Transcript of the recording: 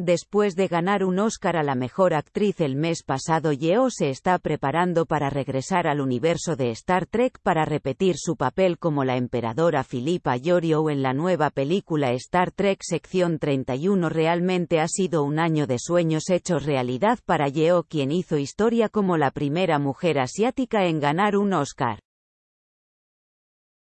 Después de ganar un Oscar a la mejor actriz el mes pasado, Yeo se está preparando para regresar al universo de Star Trek para repetir su papel como la emperadora Philippa Yorio en la nueva película Star Trek Sección 31. Realmente ha sido un año de sueños hechos realidad para Yeo, quien hizo historia como la primera mujer asiática en ganar un Oscar.